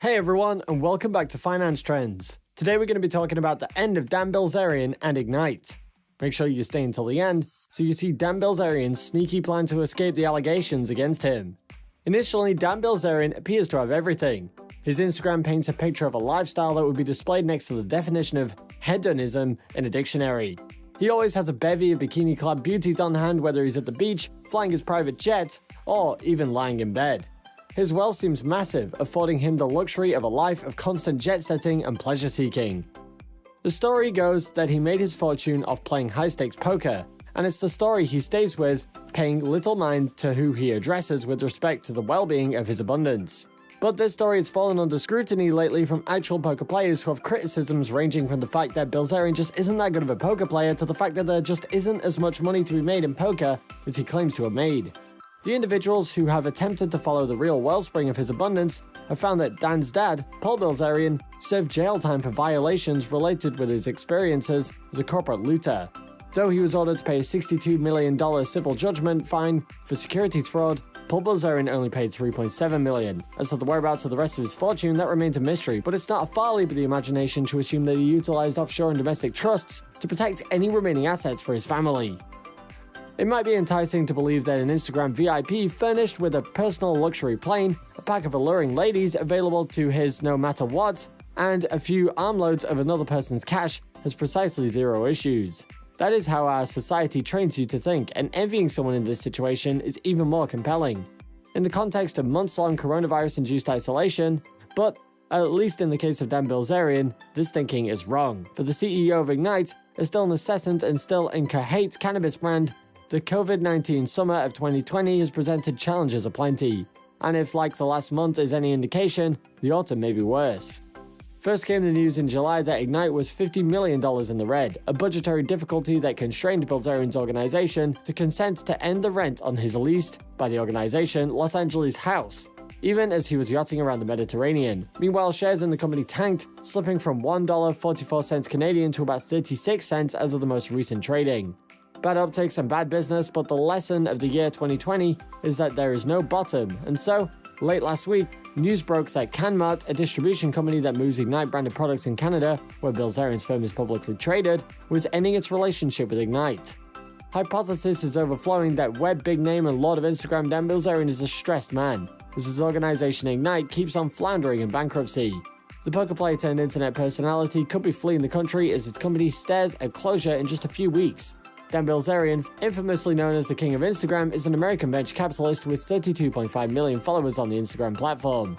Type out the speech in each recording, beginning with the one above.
Hey everyone, and welcome back to Finance Trends. Today we're going to be talking about the end of Dan Bilzerian and Ignite. Make sure you stay until the end so you see Dan Bilzerian's sneaky plan to escape the allegations against him. Initially, Dan Bilzerian appears to have everything. His Instagram paints a picture of a lifestyle that would be displayed next to the definition of hedonism in a dictionary. He always has a bevy of bikini-clad beauties on hand whether he's at the beach, flying his private jet, or even lying in bed. His wealth seems massive, affording him the luxury of a life of constant jet-setting and pleasure-seeking. The story goes that he made his fortune off playing high-stakes poker, and it's the story he stays with, paying little mind to who he addresses with respect to the well-being of his abundance. But this story has fallen under scrutiny lately from actual poker players who have criticisms ranging from the fact that Bilzerian just isn't that good of a poker player to the fact that there just isn't as much money to be made in poker as he claims to have made. The individuals who have attempted to follow the real wellspring of his abundance have found that Dan's dad, Paul Bilzerian, served jail time for violations related with his experiences as a corporate looter. Though he was ordered to pay a $62 million civil judgment fine for securities fraud, Paul Bilzerian only paid $3.7 million. As to the whereabouts of the rest of his fortune, that remains a mystery, but it's not a far leap of the imagination to assume that he utilized offshore and domestic trusts to protect any remaining assets for his family. It might be enticing to believe that an Instagram VIP furnished with a personal luxury plane, a pack of alluring ladies available to his no matter what, and a few armloads of another person's cash has precisely zero issues. That is how our society trains you to think, and envying someone in this situation is even more compelling. In the context of months-long coronavirus-induced isolation, but at least in the case of Dan Bilzerian, this thinking is wrong, for the CEO of Ignite, is still nascent and still incoherent cannabis brand, the COVID-19 summer of 2020 has presented challenges aplenty, and if like the last month is any indication, the autumn may be worse. First came the news in July that Ignite was $50 million in the red, a budgetary difficulty that constrained Bilzerian's organization to consent to end the rent on his leased, by the organization, Los Angeles house, even as he was yachting around the Mediterranean. Meanwhile, shares in the company tanked, slipping from $1.44 Canadian to about 36 cents as of the most recent trading. Bad optics and bad business, but the lesson of the year 2020 is that there is no bottom, and so, late last week, news broke that Canmart, a distribution company that moves Ignite branded products in Canada, where Bilzerian's firm is publicly traded, was ending its relationship with Ignite. Hypothesis is overflowing that web big name and lord of Instagram Dan Bilzerian is a stressed man, as his organization Ignite keeps on floundering in bankruptcy. The poker player turned internet personality could be fleeing the country as its company stares at closure in just a few weeks, Dan Bilzerian, infamously known as the king of Instagram, is an American venture capitalist with 32.5 million followers on the Instagram platform.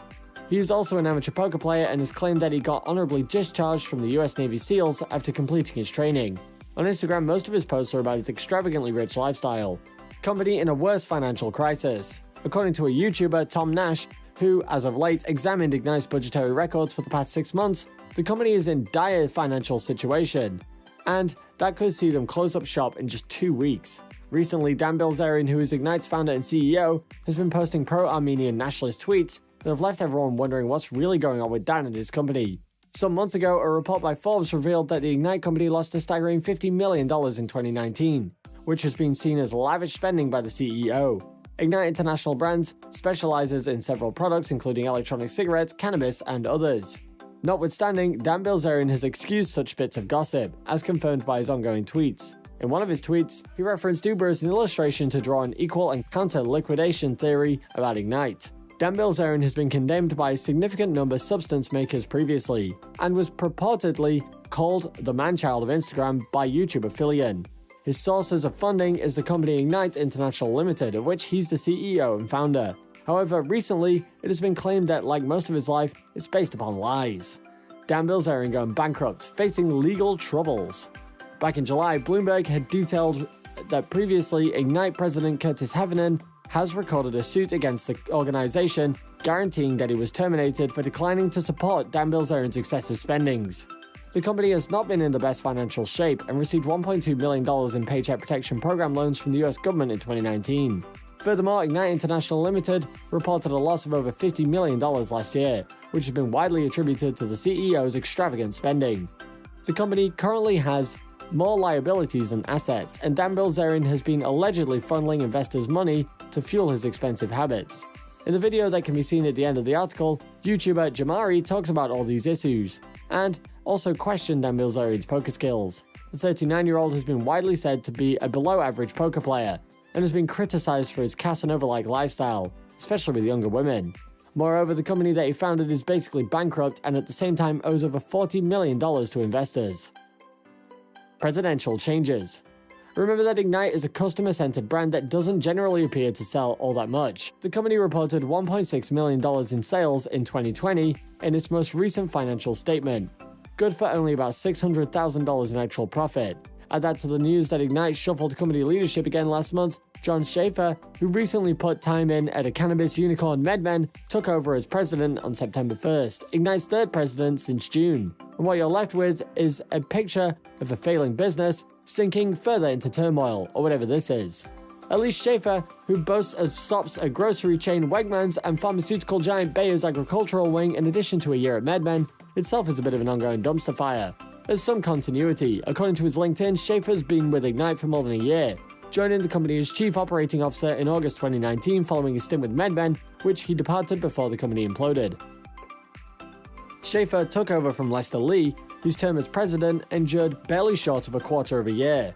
He is also an amateur poker player and has claimed that he got honorably discharged from the US Navy SEALs after completing his training. On Instagram, most of his posts are about his extravagantly rich lifestyle. Company in a worse financial crisis. According to a YouTuber, Tom Nash, who, as of late, examined Ignite's budgetary records for the past six months, the company is in dire financial situation and that could see them close up shop in just two weeks. Recently, Dan Bilzerian, who is Ignite's founder and CEO, has been posting pro-Armenian nationalist tweets that have left everyone wondering what's really going on with Dan and his company. Some months ago, a report by Forbes revealed that the Ignite company lost a staggering $50 million in 2019, which has been seen as lavish spending by the CEO. Ignite International Brands specializes in several products including electronic cigarettes, cannabis, and others. Notwithstanding, Dan Bilzerian has excused such bits of gossip, as confirmed by his ongoing tweets. In one of his tweets, he referenced Uber as an illustration to draw an equal and counter liquidation theory about Ignite. Dan Bilzerian has been condemned by a significant number of substance makers previously, and was purportedly called the manchild of Instagram by YouTube affiliate. His sources of funding is the company Ignite International Limited, of which he's the CEO and founder. However, recently, it has been claimed that, like most of his life, it's based upon lies. Dan Bilzerian going bankrupt, facing legal troubles. Back in July, Bloomberg had detailed that previously Ignite president Curtis Heffernan has recorded a suit against the organization, guaranteeing that he was terminated for declining to support Dan Bilzerian's excessive spendings. The company has not been in the best financial shape and received $1.2 million in Paycheck Protection Program loans from the US government in 2019. Furthermore, Ignite International Limited reported a loss of over $50 million last year, which has been widely attributed to the CEO's extravagant spending. The company currently has more liabilities than assets, and Dan Bilzerian has been allegedly funneling investors' money to fuel his expensive habits. In the video that can be seen at the end of the article, YouTuber Jamari talks about all these issues, and also questioned Dan Bilzerian's poker skills. The 39-year-old has been widely said to be a below-average poker player, and has been criticized for his Casanova-like lifestyle, especially with younger women. Moreover, the company that he founded is basically bankrupt and at the same time owes over $40 million to investors. Presidential changes. Remember that Ignite is a customer-centered brand that doesn't generally appear to sell all that much. The company reported $1.6 million in sales in 2020 in its most recent financial statement, good for only about $600,000 in actual profit. Add that to the news that Ignite shuffled company leadership again last month, John Schaefer, who recently put time in at a cannabis unicorn MedMen, took over as president on September 1st, Ignite's third president since June. And what you're left with is a picture of a failing business sinking further into turmoil, or whatever this is. Elise Schaefer, who boasts of stops at grocery chain Wegmans and pharmaceutical giant Bayer's agricultural wing in addition to a year at MedMen, itself is a bit of an ongoing dumpster fire. There's some continuity. According to his LinkedIn, Schaefer's been with Ignite for more than a year, joining the company as Chief Operating Officer in August 2019 following a stint with MedMen, which he departed before the company imploded. Schaefer took over from Lester Lee, whose term as president endured barely short of a quarter of a year.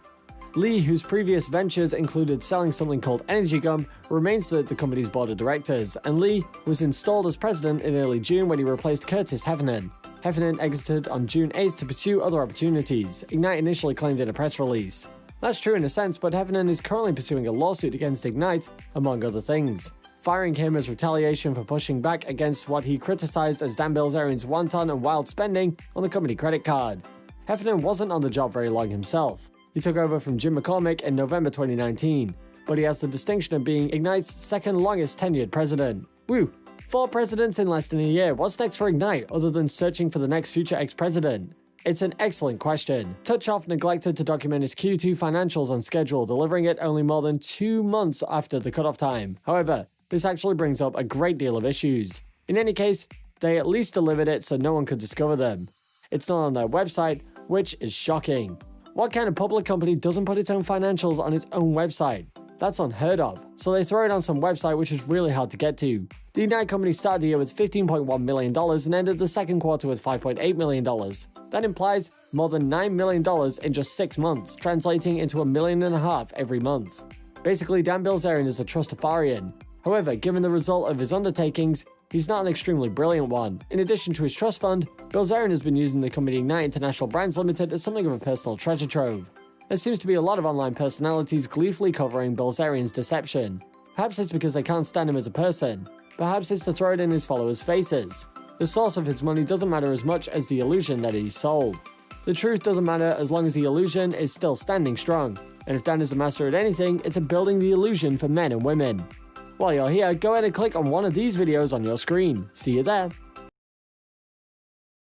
Lee, whose previous ventures included selling something called Energy Gum, remains at the company's board of directors, and Lee was installed as president in early June when he replaced Curtis Heffernan. Heffernan exited on June 8th to pursue other opportunities, Ignite initially claimed in a press release. That's true in a sense, but Heffernan is currently pursuing a lawsuit against Ignite, among other things. Firing him as retaliation for pushing back against what he criticized as Dan Bilzerian's wanton and wild spending on the company credit card. Heffernan wasn't on the job very long himself. He took over from Jim McCormick in November 2019, but he has the distinction of being Ignite's second longest tenured president. Woo! Four presidents in less than a year. What's next for Ignite other than searching for the next future ex-president? It's an excellent question. Touchoff neglected to document his Q2 financials on schedule, delivering it only more than two months after the cutoff time. However, this actually brings up a great deal of issues. In any case, they at least delivered it so no one could discover them. It's not on their website, which is shocking. What kind of public company doesn't put its own financials on its own website? That's unheard of, so they throw it on some website which is really hard to get to. The Ignite company started the year with $15.1 million and ended the second quarter with $5.8 million. That implies more than $9 million in just 6 months, translating into a million and a half every month. Basically, Dan Bilzerian is a trustafarian. However, given the result of his undertakings, he's not an extremely brilliant one. In addition to his trust fund, Bilzerian has been using the company Ignite International Brands Limited as something of a personal treasure trove. There seems to be a lot of online personalities gleefully covering Bilzerian's deception. Perhaps it's because they can't stand him as a person. Perhaps it's to throw it in his followers' faces. The source of his money doesn't matter as much as the illusion that he's sold. The truth doesn't matter as long as the illusion is still standing strong. And if Dan is a master at anything, it's at building the illusion for men and women. While you're here, go ahead and click on one of these videos on your screen. See you there.